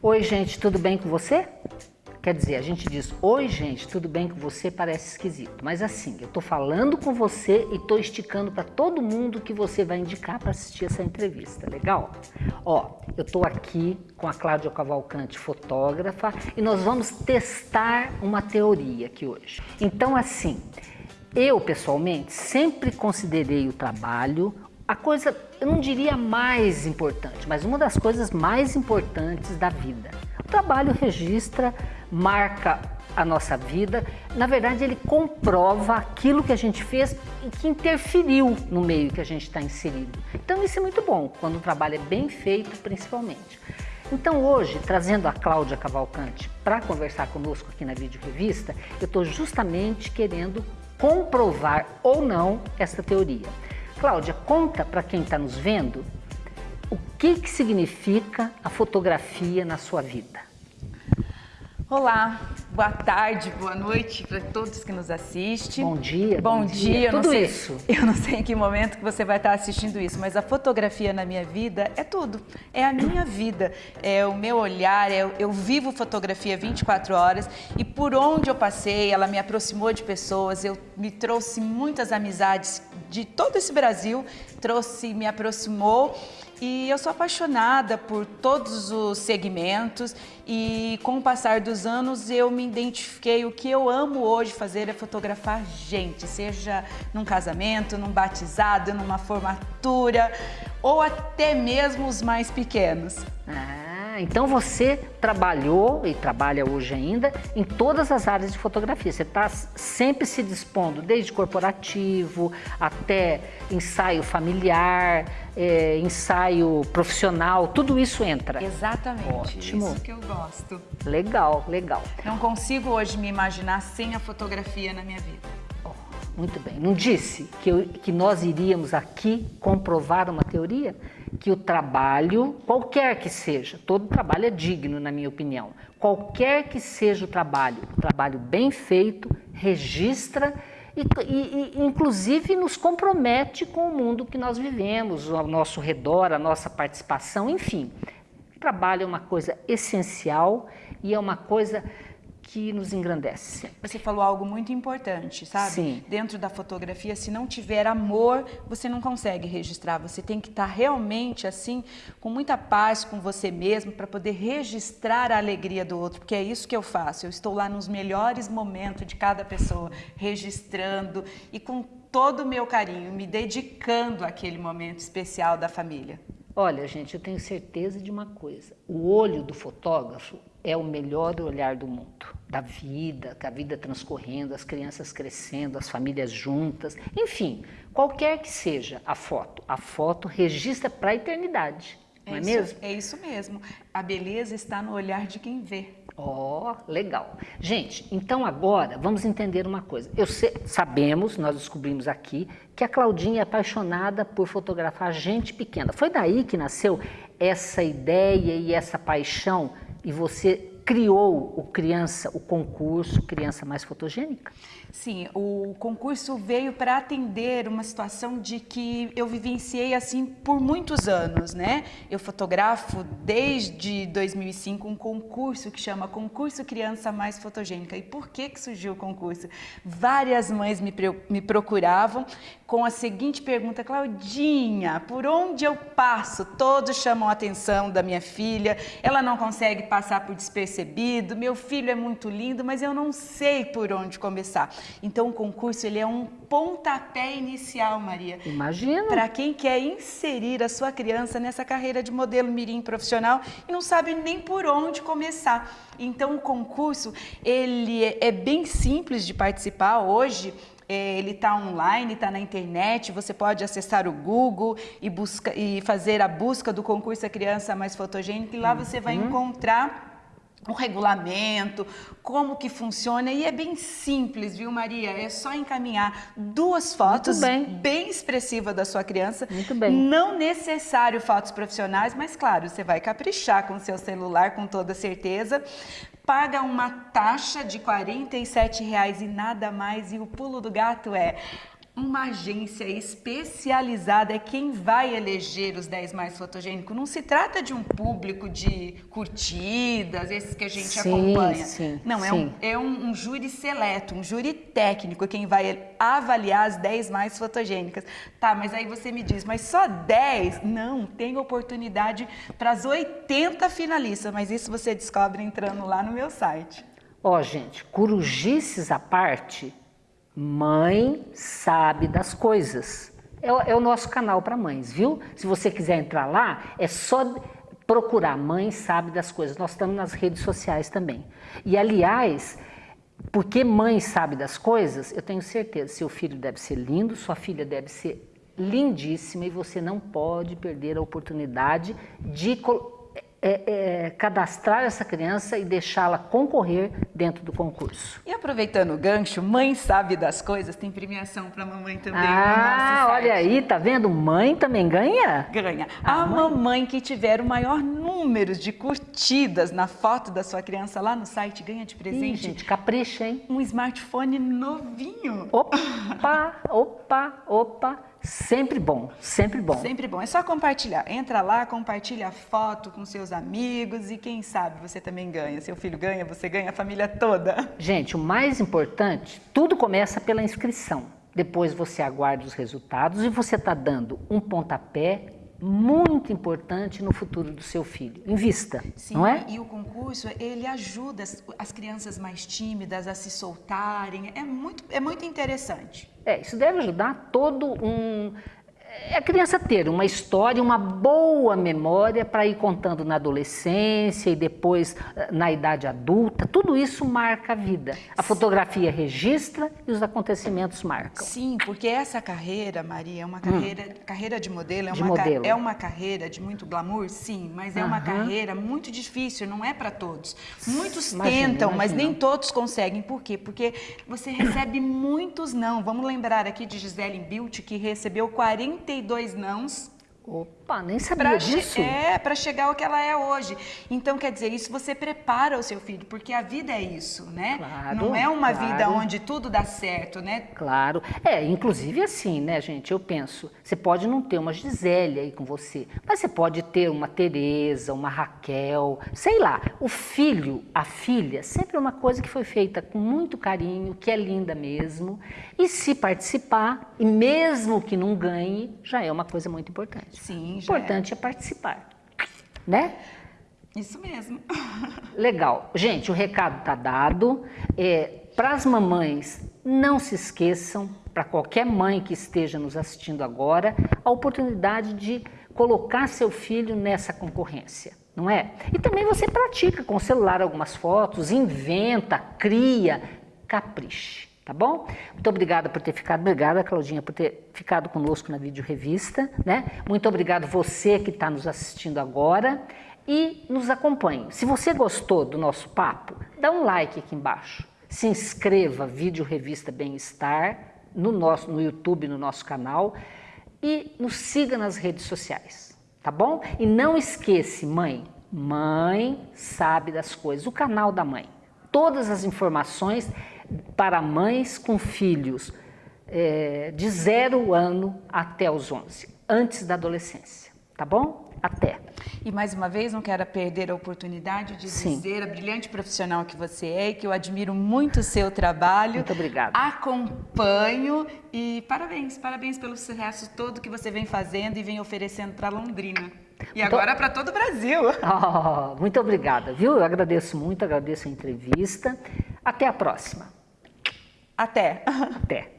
Oi, gente, tudo bem com você? Quer dizer, a gente diz, oi gente, tudo bem com você? Parece esquisito. Mas assim, eu tô falando com você e tô esticando para todo mundo que você vai indicar para assistir essa entrevista, legal? Ó, eu tô aqui com a Cláudia Cavalcante, fotógrafa, e nós vamos testar uma teoria aqui hoje. Então assim, eu pessoalmente sempre considerei o trabalho a coisa, eu não diria mais importante, mas uma das coisas mais importantes da vida. O trabalho registra, marca a nossa vida, na verdade ele comprova aquilo que a gente fez e que interferiu no meio que a gente está inserido. Então isso é muito bom, quando o trabalho é bem feito principalmente. Então hoje, trazendo a Cláudia Cavalcante para conversar conosco aqui na Vídeo Revista, eu estou justamente querendo comprovar ou não essa teoria. Cláudia, conta para quem está nos vendo o que, que significa a fotografia na sua vida. Olá, boa tarde, boa noite para todos que nos assistem. Bom dia. Bom, bom dia. dia. Tudo sei, isso. Eu não sei em que momento que você vai estar assistindo isso, mas a fotografia na minha vida é tudo. É a minha vida, é o meu olhar, é, eu vivo fotografia 24 horas e por onde eu passei, ela me aproximou de pessoas, eu me trouxe muitas amizades de todo esse Brasil, trouxe, me aproximou e eu sou apaixonada por todos os segmentos e com o passar dos anos eu me identifiquei, o que eu amo hoje fazer é fotografar gente, seja num casamento, num batizado, numa formatura ou até mesmo os mais pequenos. Ah. Então você trabalhou e trabalha hoje ainda em todas as áreas de fotografia. Você está sempre se dispondo, desde corporativo até ensaio familiar, é, ensaio profissional, tudo isso entra. Exatamente, Ótimo. isso que eu gosto. Legal, legal. Não consigo hoje me imaginar sem a fotografia na minha vida. Muito bem. Não disse que, eu, que nós iríamos aqui comprovar uma teoria? Que o trabalho, qualquer que seja, todo trabalho é digno na minha opinião, qualquer que seja o trabalho, o trabalho bem feito, registra e, e, inclusive nos compromete com o mundo que nós vivemos, ao nosso redor, a nossa participação, enfim. O trabalho é uma coisa essencial e é uma coisa que nos engrandece. Você falou algo muito importante, sabe? Sim. Dentro da fotografia, se não tiver amor, você não consegue registrar. Você tem que estar realmente assim, com muita paz com você mesmo, para poder registrar a alegria do outro, porque é isso que eu faço. Eu estou lá nos melhores momentos de cada pessoa, registrando e com todo o meu carinho, me dedicando àquele momento especial da família. Olha, gente, eu tenho certeza de uma coisa. O olho do fotógrafo é o melhor olhar do mundo, da vida, a vida transcorrendo, as crianças crescendo, as famílias juntas, enfim, qualquer que seja a foto, a foto registra para a eternidade, não é, é mesmo? É isso mesmo, a beleza está no olhar de quem vê. Ó, oh, legal. Gente, então agora vamos entender uma coisa. Eu sei, sabemos, nós descobrimos aqui, que a Claudinha é apaixonada por fotografar gente pequena. Foi daí que nasceu essa ideia e essa paixão e você criou o criança, o concurso Criança Mais Fotogênica? Sim, o concurso veio para atender uma situação de que eu vivenciei assim por muitos anos, né? Eu fotografo desde 2005 um concurso que chama Concurso Criança Mais Fotogênica. E por que que surgiu o concurso? Várias mães me, me procuravam com a seguinte pergunta, Claudinha, por onde eu passo? Todos chamam a atenção da minha filha, ela não consegue passar por despercebido, meu filho é muito lindo, mas eu não sei por onde começar. Então o concurso ele é um pontapé inicial, Maria. Imagina. Para quem quer inserir a sua criança nessa carreira de modelo mirim profissional e não sabe nem por onde começar. Então o concurso ele é bem simples de participar hoje. É, ele está online, está na internet, você pode acessar o Google e, busca, e fazer a busca do concurso A Criança Mais Fotogênica e lá você vai uhum. encontrar o regulamento, como que funciona e é bem simples, viu Maria? É só encaminhar duas fotos bem. bem expressivas da sua criança. Muito bem. Não necessário fotos profissionais, mas claro, você vai caprichar com o seu celular com toda certeza. Paga uma taxa de R$ 47,00 e nada mais e o pulo do gato é Uma agência especializada é quem vai eleger os 10 mais fotogênicos. Não se trata de um público de curtidas, esses que a gente Sim, acompanha. sim, Não, é, sim. um, é um, um júri seleto, um júri técnico, quem vai avaliar as 10 mais fotogênicas. Tá, mas aí você me diz, mas só 10? Não, tem oportunidade para as 80 finalistas, mas isso você descobre entrando lá no meu site. Ó, gente, corujices à parte, mãe sabe das coisas. É, o- é o nosso canal para mães, viu? Se você quiser entrar lá, é só procurar Mãe Sabe das Coisas. Nós estamos nas redes sociais também. E, aliás, porque mãe sabe das coisas, eu tenho certeza, seu filho deve ser lindo, sua filha deve ser lindíssima e você não pode perder a oportunidade de é, é, cadastrar essa criança e deixá-la concorrer dentro do concurso. E aproveitando o gancho, mãe sabe das coisas, tem premiação para mamãe também no Ah, site. olha aí, tá vendo? Mãe também ganha? Ganha. Ah, a mãe. mamãe que tiver o maior número de curtidas na foto da sua criança lá no site ganha de Ih, presente gente, capricha, hein? um smartphone novinho. Opa, opa, opa. Sempre bom, sempre bom. Sempre bom. É só compartilhar. Entra lá, compartilha a foto com seus amigos e quem sabe você também ganha. Seu filho ganha, você ganha, a família toda. Gente, o mais importante, tudo começa pela inscrição. Depois você aguarda os resultados e você está dando um pontapé muito importante no futuro do seu filho. Invista, Sim, não é? e o concurso, ele ajuda as, as crianças mais tímidas a se soltarem. É muito, é muito interessante. É, isso deve ajudar todo um. É a criança ter uma história, uma boa memória para ir contando na adolescência e depois eh, na idade adulta. Tudo isso marca a vida. A fotografia registra e os acontecimentos marcam. Sim, porque essa carreira, Maria, é uma carreira, carreira de modelo, é Hum. De uma, modelo. é uma carreira de muito glamour, sim, mas é uma Aham. carreira muito difícil, não é para todos. Muitos Imagino, tentam, mas imagino. nem todos conseguem. Por quê? Porque você recebe muitos não. Vamos lembrar aqui de Gisele Bilt, que recebeu 42 nãos Opa, nem sabia Pra disso. é, para chegar ao que ela é hoje. Então, quer dizer, isso você prepara o seu filho, porque a vida é isso, né? Claro, Não é uma claro. vida onde tudo dá certo, né? Claro. É, inclusive assim, né, gente? Eu penso, você pode não ter uma Gisele aí com você, mas você pode ter uma Tereza, uma Raquel, sei lá. O filho, a filha, sempre é uma coisa que foi feita com muito carinho, que é linda mesmo. E se participar, e mesmo que não ganhe, já é uma coisa muito importante. Sim, O é. importante é participar, né? Isso mesmo. Legal. Gente, o recado está dado. para as mamães, não se esqueçam, para qualquer mãe que esteja nos assistindo agora, a oportunidade de colocar seu filho nessa concorrência, não é? E também você pratica com o celular algumas fotos, inventa, cria, capriche. Tá bom? Muito obrigada por ter ficado, obrigada Claudinha por ter ficado conosco na vídeo revista, né? Muito obrigado você que está nos assistindo agora e nos acompanhe. Se você gostou do nosso papo, dá um like aqui embaixo. Se inscreva, vídeo revista Bem-Estar, no, nosso, no YouTube, no nosso canal e nos siga nas redes sociais, tá bom? E não esqueça, mãe, mãe sabe das coisas, o canal da mãe. Todas as informações para mães com filhos é, de zero ano até os 11, antes da adolescência, tá bom? Até. E mais uma vez, não quero perder a oportunidade de Sim. dizer a brilhante profissional que você é e que eu admiro muito o seu trabalho. Muito obrigada. Acompanho e parabéns, parabéns pelo sucesso todo que você vem fazendo e vem oferecendo para Londrina. E Então- agora para todo o Brasil. Oh, muito obrigada, viu? Eu agradeço muito, agradeço a entrevista. Até a próxima. Até. Até.